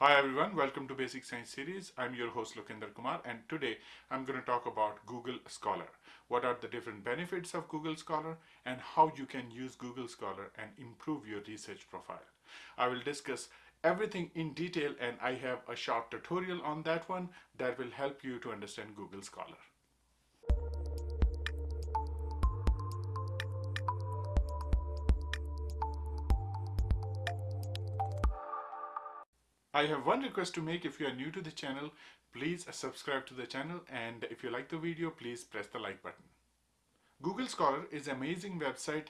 Hi everyone, welcome to Basic Science Series. I'm your host Lokinder Kumar and today I'm going to talk about Google Scholar. What are the different benefits of Google Scholar and how you can use Google Scholar and improve your research profile. I will discuss everything in detail and I have a short tutorial on that one that will help you to understand Google Scholar. I have one request to make if you are new to the channel, please subscribe to the channel and if you like the video, please press the like button. Google Scholar is an amazing website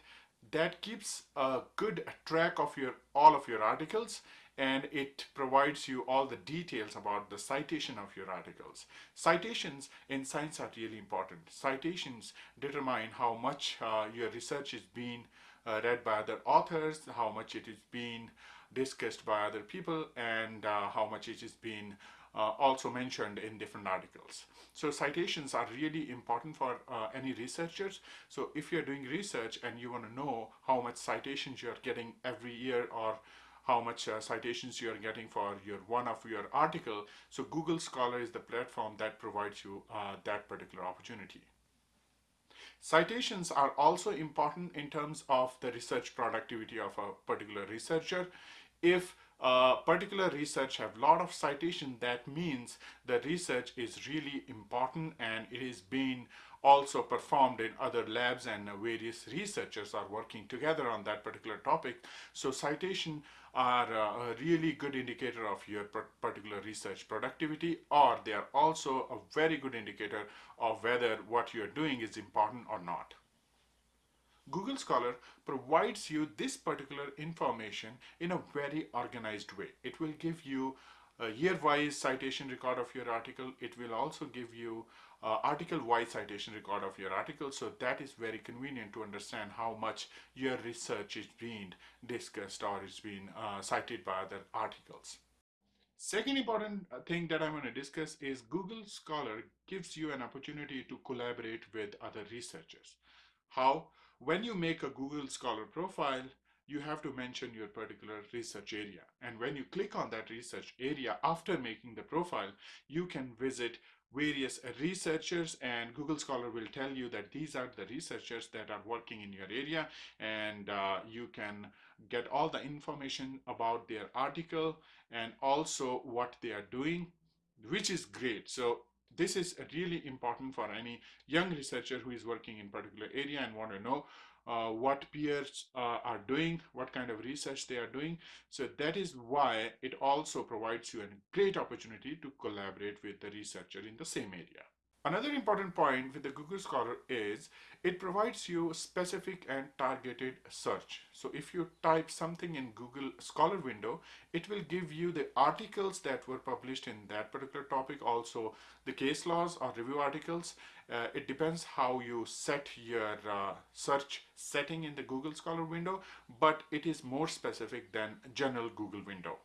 that keeps a good track of your all of your articles and it provides you all the details about the citation of your articles. Citations in science are really important. Citations determine how much uh, your research is being uh, read by other authors, how much it is being discussed by other people, and uh, how much it is being uh, also mentioned in different articles. So citations are really important for uh, any researchers. So if you're doing research and you want to know how much citations you're getting every year or how much uh, citations you are getting for your one of your article. So Google Scholar is the platform that provides you uh, that particular opportunity. Citations are also important in terms of the research productivity of a particular researcher. If a particular research have lot of citation that means the research is really important and it is being also performed in other labs and uh, various researchers are working together on that particular topic. So citation are uh, a really good indicator of your particular research productivity or they are also a very good indicator of whether what you're doing is important or not Google Scholar provides you this particular information in a very organized way. It will give you a year-wise citation record of your article. It will also give you article-wise citation record of your article. So that is very convenient to understand how much your research is being discussed or is being uh, cited by other articles. Second important uh, thing that I'm going to discuss is Google Scholar gives you an opportunity to collaborate with other researchers. How? When you make a Google Scholar profile, you have to mention your particular research area. And when you click on that research area after making the profile, you can visit various researchers and Google Scholar will tell you that these are the researchers that are working in your area and uh, you can get all the information about their article and also what they are doing which is great. So this is really important for any young researcher who is working in particular area and want to know uh, what peers uh, are doing, what kind of research they are doing. So that is why it also provides you a great opportunity to collaborate with the researcher in the same area. Another important point with the Google Scholar is it provides you specific and targeted search. So if you type something in Google Scholar window, it will give you the articles that were published in that particular topic, also the case laws or review articles. Uh, it depends how you set your uh, search setting in the Google Scholar window, but it is more specific than general Google window.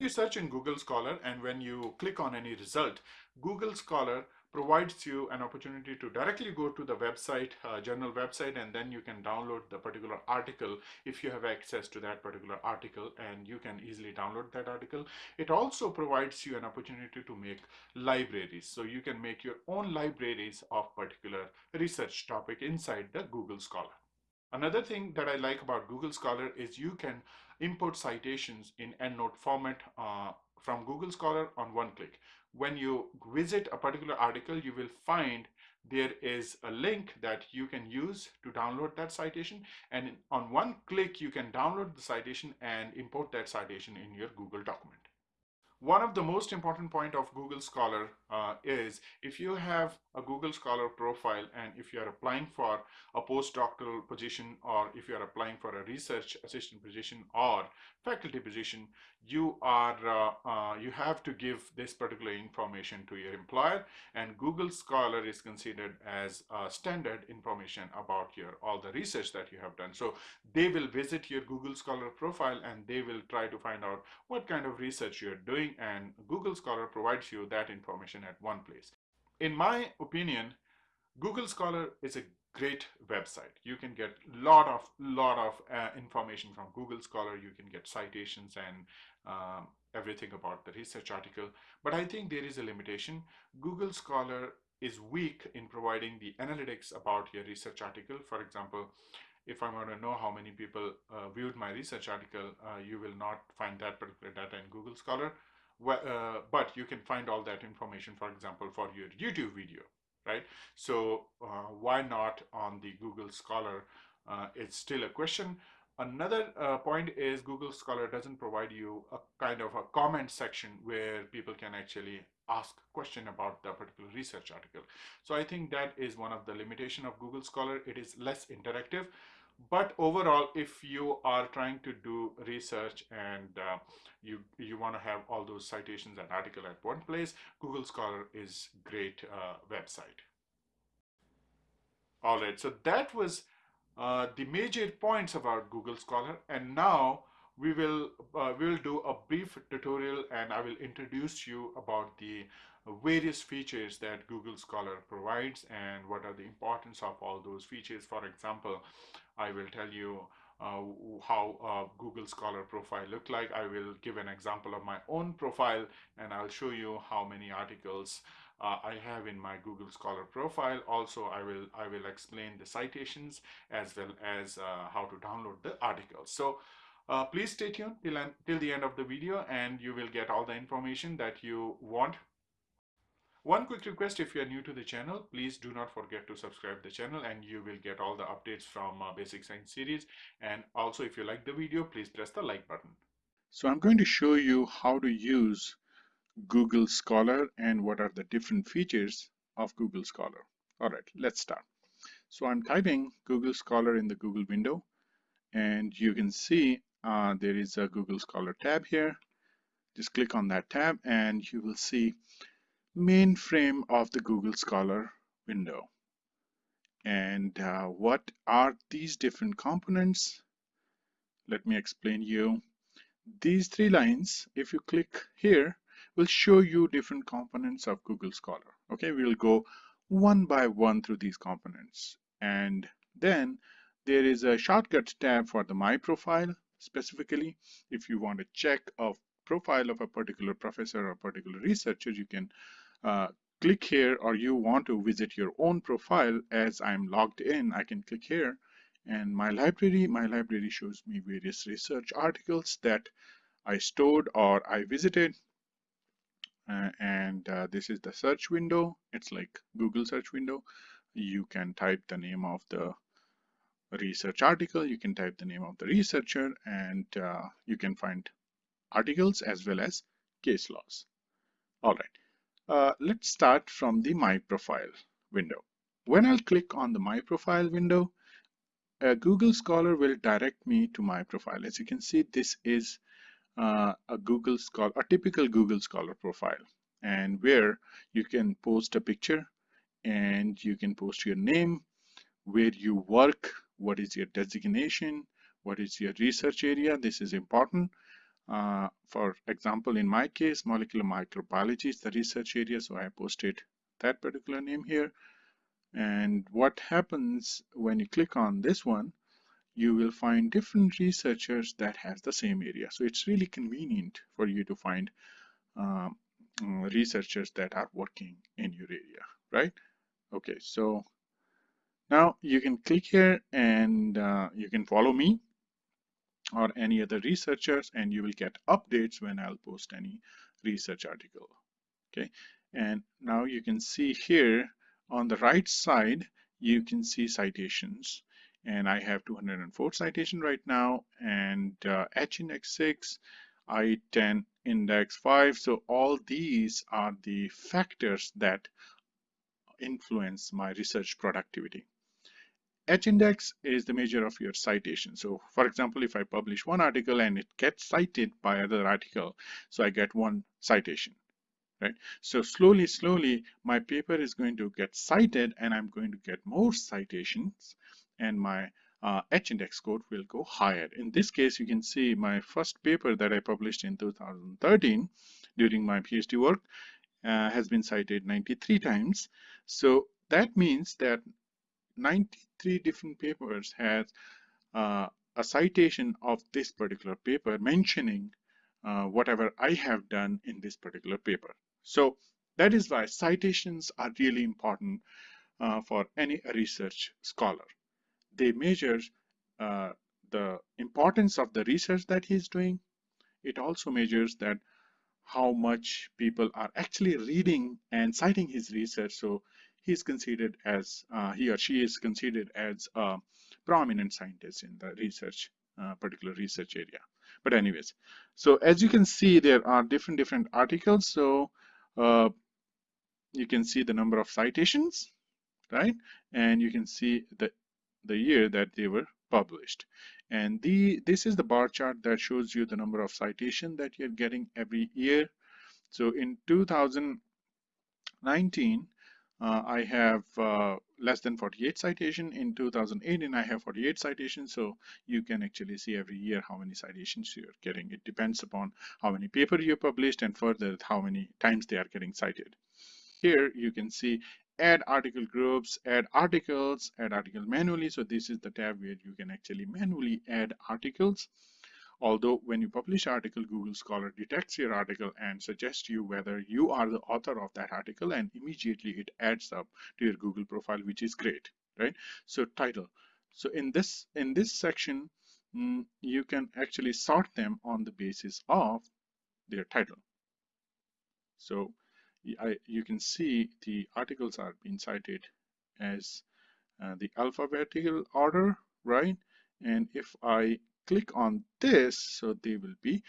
You search in Google Scholar and when you click on any result, Google Scholar provides you an opportunity to directly go to the website, uh, journal website, and then you can download the particular article if you have access to that particular article and you can easily download that article. It also provides you an opportunity to make libraries. So you can make your own libraries of particular research topic inside the Google Scholar. Another thing that I like about Google Scholar is you can import citations in EndNote format uh, from Google Scholar on one click. When you visit a particular article, you will find there is a link that you can use to download that citation. And on one click, you can download the citation and import that citation in your Google document. One of the most important point of Google Scholar uh, is if you have a Google Scholar profile and if you are applying for a postdoctoral position or if you are applying for a research assistant position or faculty position, you are uh, uh, you have to give this particular information to your employer and Google Scholar is considered as standard information about your all the research that you have done. So they will visit your Google Scholar profile and they will try to find out what kind of research you're doing and Google Scholar provides you that information at one place. In my opinion, Google Scholar is a great website. You can get lot of lot of uh, information from Google Scholar. You can get citations and um, everything about the research article. But I think there is a limitation. Google Scholar is weak in providing the analytics about your research article. For example, if I want to know how many people uh, viewed my research article, uh, you will not find that particular data in Google Scholar. Uh, but you can find all that information, for example, for your YouTube video, right? So uh, why not on the Google Scholar? Uh, it's still a question. Another uh, point is Google Scholar doesn't provide you a kind of a comment section where people can actually ask question about the particular research article. So I think that is one of the limitation of Google Scholar. It is less interactive. But overall, if you are trying to do research and uh, you you want to have all those citations and article at one place, Google Scholar is great uh, website. All right, so that was uh, the major points about Google Scholar and now we will uh, we will do a brief tutorial and I will introduce you about the various features that Google Scholar provides and what are the importance of all those features. For example, I will tell you uh, how Google Scholar profile look like. I will give an example of my own profile and I'll show you how many articles uh, I have in my Google Scholar profile. Also, I will I will explain the citations as well as uh, how to download the articles. So uh, please stay tuned till, till the end of the video and you will get all the information that you want. One quick request if you are new to the channel, please do not forget to subscribe the channel and you will get all the updates from uh, Basic Science series. And also if you like the video, please press the like button. So I'm going to show you how to use Google Scholar and what are the different features of Google Scholar. All right, let's start. So I'm typing Google Scholar in the Google window and you can see uh, there is a Google Scholar tab here. Just click on that tab and you will see mainframe of the Google Scholar window. And uh, what are these different components? Let me explain you. These three lines, if you click here, will show you different components of Google Scholar. Okay, we'll go one by one through these components. And then there is a shortcut tab for the My Profile. Specifically, if you want to check a profile of a particular professor or particular researcher, you can uh, click here or you want to visit your own profile as I'm logged in, I can click here. And my library, my library shows me various research articles that I stored or I visited. Uh, and uh, this is the search window. It's like Google search window. You can type the name of the research article. You can type the name of the researcher and uh, you can find articles as well as case laws. All right. Uh, let's start from the my profile window. When I'll click on the my profile window Google Scholar will direct me to my profile. As you can see this is uh, a Google Scholar, a typical Google Scholar profile and where you can post a picture and you can post your name, where you work, what is your designation, what is your research area. This is important. Uh, for example, in my case, molecular microbiology is the research area, so I posted that particular name here. And what happens when you click on this one, you will find different researchers that has the same area. So it's really convenient for you to find um, researchers that are working in your area, right? Okay, so now you can click here and uh, you can follow me or any other researchers and you will get updates when I'll post any research article. Okay, and now you can see here on the right side, you can see citations. And I have 204 citation right now and uh, H index 6 I10 index 5 so all these are the factors that influence my research productivity H index is the measure of your citation so for example if I publish one article and it gets cited by other article so I get one citation right so slowly slowly my paper is going to get cited and I'm going to get more citations and my uh, H-index score will go higher. In this case, you can see my first paper that I published in 2013 during my PhD work uh, has been cited 93 times. So that means that 93 different papers has uh, a citation of this particular paper mentioning uh, whatever I have done in this particular paper. So that is why citations are really important uh, for any research scholar. They measure uh, the importance of the research that he's doing. It also measures that how much people are actually reading and citing his research. So he's considered as, uh, he or she is considered as a prominent scientist in the research, uh, particular research area. But anyways, so as you can see, there are different, different articles. So uh, you can see the number of citations, right? And you can see the, the year that they were published. And the this is the bar chart that shows you the number of citation that you're getting every year. So in 2019, uh, I have uh, less than 48 citation. In 2018, I have 48 citations. So you can actually see every year how many citations you're getting. It depends upon how many paper you published and further how many times they are getting cited. Here you can see add article groups, add articles, add article manually. So this is the tab where you can actually manually add articles. Although when you publish article, Google Scholar detects your article and suggests you whether you are the author of that article and immediately it adds up to your Google profile, which is great, right? So title. So in this in this section, mm, you can actually sort them on the basis of their title. So I, you can see the articles are being cited as uh, the alphabetical order, right? And if I click on this, so they will be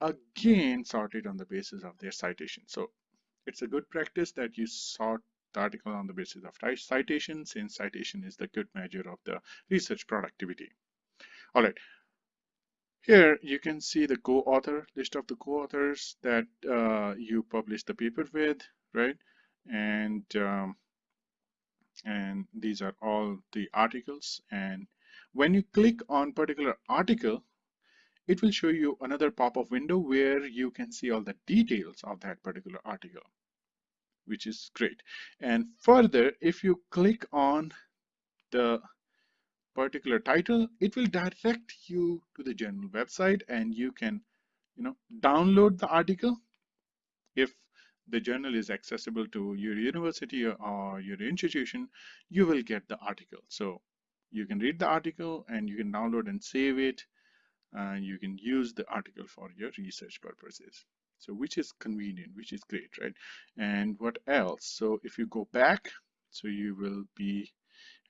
again sorted on the basis of their citation. So it's a good practice that you sort the article on the basis of citation since citation is the good measure of the research productivity. All right, here you can see the co-author list of the co-authors that uh, you published the paper with, right? And um, and these are all the articles. And when you click on particular article, it will show you another pop-up window where you can see all the details of that particular article, which is great. And further, if you click on the particular title, it will direct you to the journal website and you can, you know, download the article. If the journal is accessible to your university or your institution, you will get the article. So you can read the article and you can download and save it. And you can use the article for your research purposes. So which is convenient, which is great, right? And what else? So if you go back, so you will be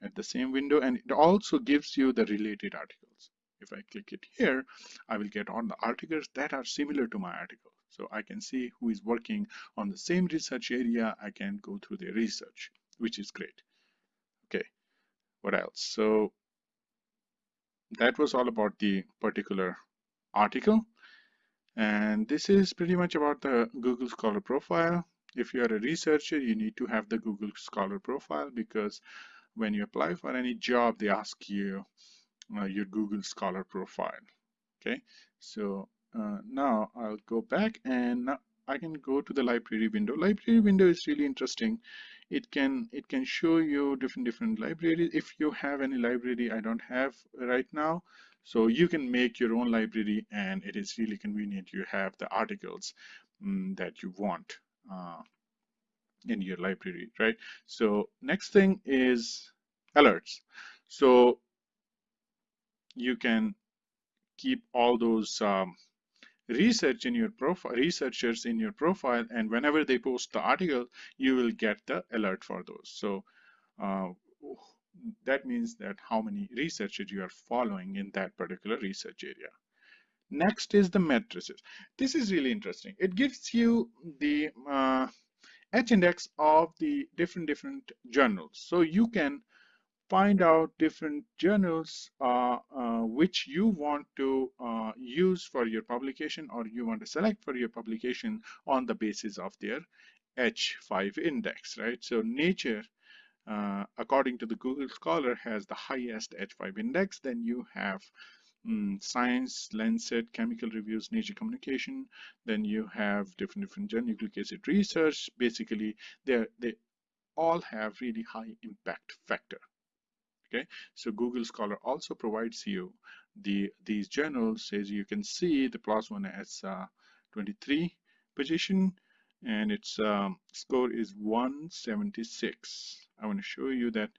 at the same window and it also gives you the related articles. If I click it here, I will get on the articles that are similar to my article. So I can see who is working on the same research area. I can go through their research, which is great. What else? So that was all about the particular article. And this is pretty much about the Google Scholar profile. If you are a researcher, you need to have the Google Scholar profile because when you apply for any job, they ask you uh, your Google Scholar profile. Okay, so uh, now I'll go back and now I can go to the library window. Library window is really interesting. It can it can show you different different libraries. If you have any library I don't have right now, so you can make your own library and it is really convenient. You have the articles um, that you want. Uh, in your library, right? So next thing is alerts. So you can keep all those um, research in your profile, researchers in your profile, and whenever they post the article, you will get the alert for those. So uh, that means that how many researchers you are following in that particular research area. Next is the matrices. This is really interesting. It gives you the uh, h-index of the different different journals. So you can find out different journals uh, uh, which you want to uh, use for your publication or you want to select for your publication on the basis of their H5 index, right? So Nature, uh, according to the Google Scholar, has the highest H5 index. Then you have um, Science, Lancet, Chemical Reviews, Nature Communication. Then you have different different nucleic acid research. Basically, they they all have really high impact factor. Okay, so Google Scholar also provides you the these journals. As you can see the one has uh, 23 position and its um, score is 176. I want to show you that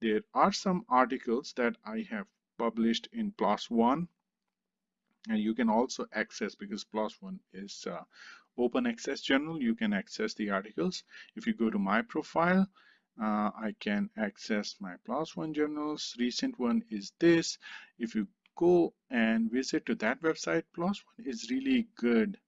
there are some articles that I have published in One and you can also access because One is uh, open access journal you can access the articles. If you go to my profile uh, I can access my One journals. Recent one is this. If you go and visit to that website One is really good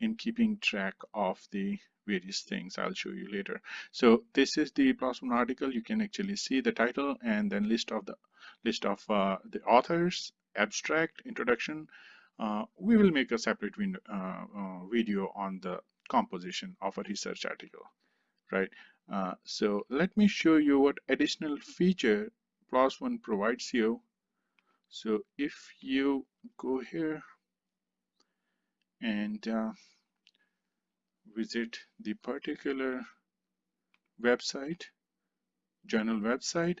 in keeping track of the various things. I'll show you later. So this is the One article. You can actually see the title and then list of the list of uh, the authors abstract introduction. Uh, we will make a separate uh, uh, video on the composition of a research article, right? Uh, so let me show you what additional feature PLOS One provides you. So if you go here and uh, visit the particular website, journal website,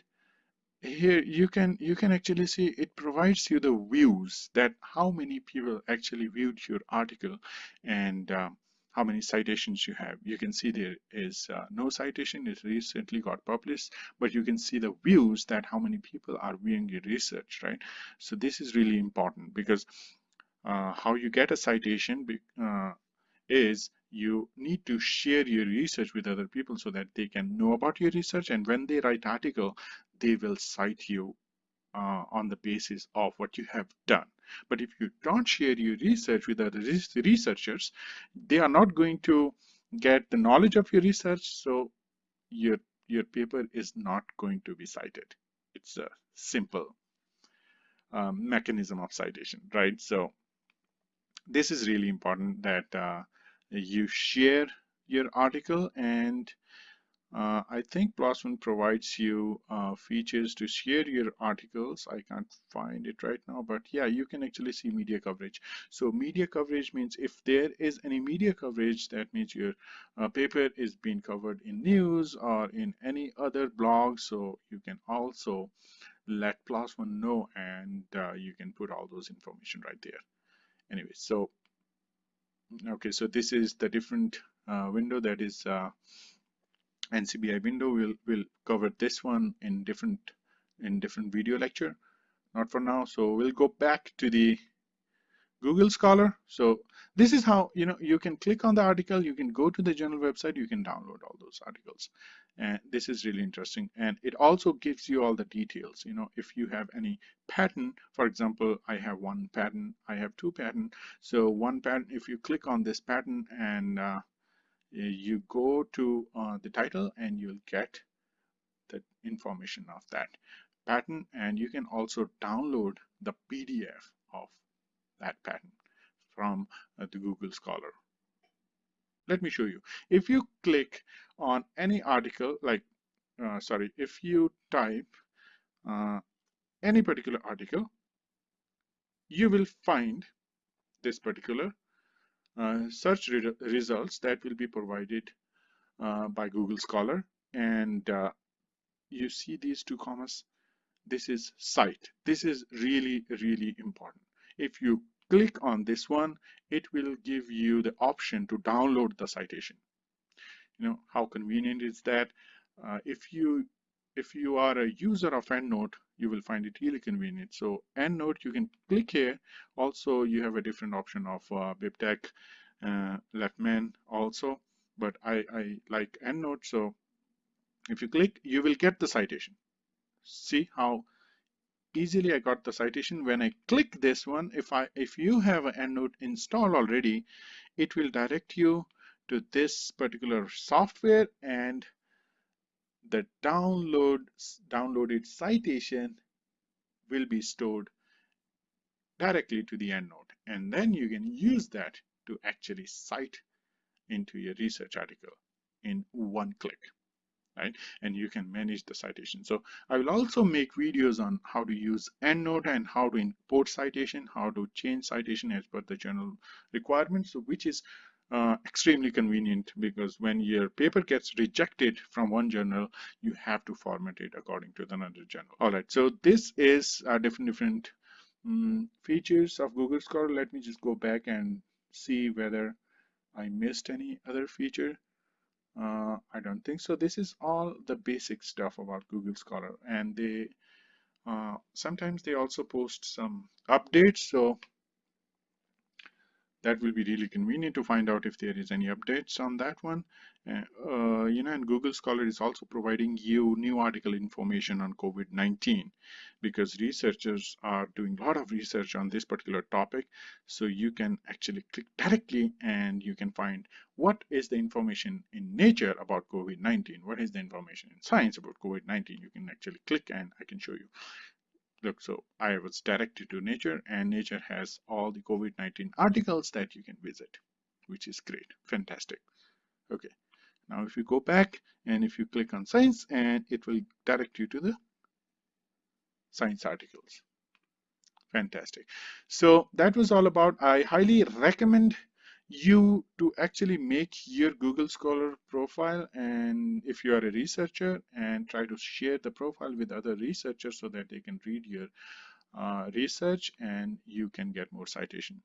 here you can you can actually see it provides you the views that how many people actually viewed your article and um, how many citations you have. You can see there is uh, no citation. It recently got published but you can see the views that how many people are viewing your research right? So this is really important because uh, how you get a citation uh, is you need to share your research with other people so that they can know about your research and when they write article they will cite you uh, on the basis of what you have done. But if you don't share your research with other researchers they are not going to get the knowledge of your research so your your paper is not going to be cited. It's a simple um, mechanism of citation right? So this is really important that uh, you share your article and uh, I think One provides you uh, features to share your articles. I can't find it right now, but yeah, you can actually see media coverage. So media coverage means if there is any media coverage, that means your uh, paper is being covered in news or in any other blog. So you can also let One know and uh, you can put all those information right there. Anyway, so okay so this is the different uh, window that is uh, NCBI window we'll we'll cover this one in different in different video lecture. Not for now. So we'll go back to the Google Scholar. So this is how you know you can click on the article. You can go to the journal website. You can download all those articles. And this is really interesting. And it also gives you all the details. You know if you have any patent, for example I have one patent, I have two patent. so one patent, if you click on this patent and uh, you go to uh, the title and you'll get the information of that patent and you can also download the PDF of that patent from uh, the Google Scholar. Let me show you. If you click on any article like uh, sorry if you type uh, any particular article you will find this particular uh, search re results that will be provided uh, by Google Scholar and uh, you see these two commas this is cite this is really really important if you click on this one, it will give you the option to download the citation. You know, how convenient is that? Uh, if you if you are a user of EndNote, you will find it really convenient. So EndNote, you can click here. Also, you have a different option of uh, BibTeX, uh, also, but I, I like EndNote. So if you click, you will get the citation. See how easily I got the citation. When I click this one, if I if you have an EndNote installed already, it will direct you to this particular software and the download downloaded citation will be stored directly to the EndNote and then you can use that to actually cite into your research article in one click right? And you can manage the citation. So I will also make videos on how to use EndNote and how to import citation, how to change citation as per the journal requirements, so which is uh, extremely convenient because when your paper gets rejected from one journal, you have to format it according to another journal. All right, so this is uh, different different um, features of Google Scholar. Let me just go back and see whether I missed any other feature. Uh, I don't think so. This is all the basic stuff about Google Scholar and they uh, sometimes they also post some updates. So that will be really convenient to find out if there is any updates on that one. Uh, you know, and Google Scholar is also providing you new article information on COVID-19 because researchers are doing a lot of research on this particular topic. So you can actually click directly and you can find what is the information in nature about COVID-19, what is the information in science about COVID-19. You can actually click and I can show you look so I was directed to nature and nature has all the COVID-19 articles that you can visit which is great. Fantastic. Okay. Now if you go back and if you click on science and it will direct you to the science articles. Fantastic. So that was all about. I highly recommend you to actually make your Google Scholar profile and if you are a researcher and try to share the profile with other researchers so that they can read your uh, research and you can get more citation.